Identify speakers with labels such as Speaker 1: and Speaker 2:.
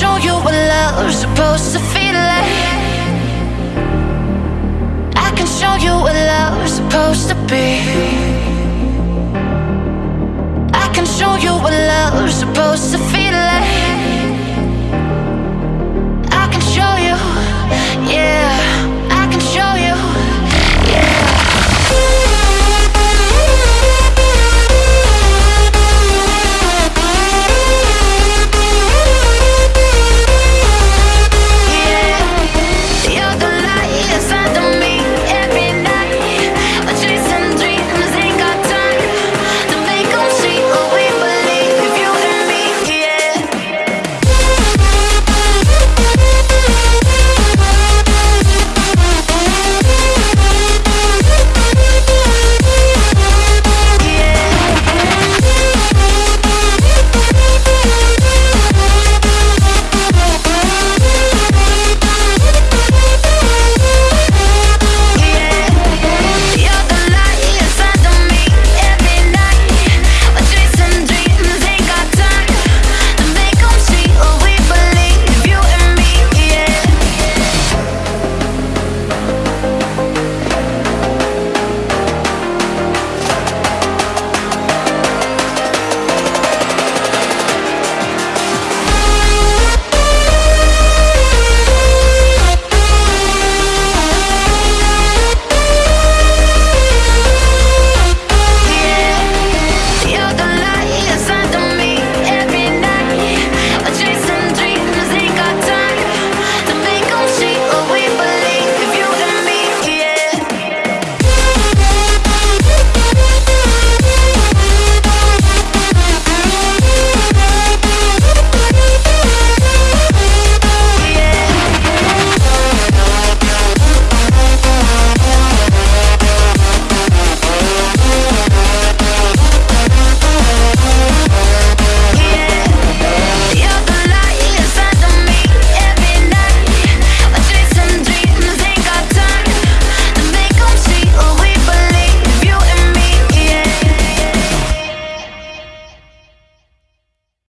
Speaker 1: show you what love's supposed to feel like. I can show you what love's supposed to be. I can show you what love's supposed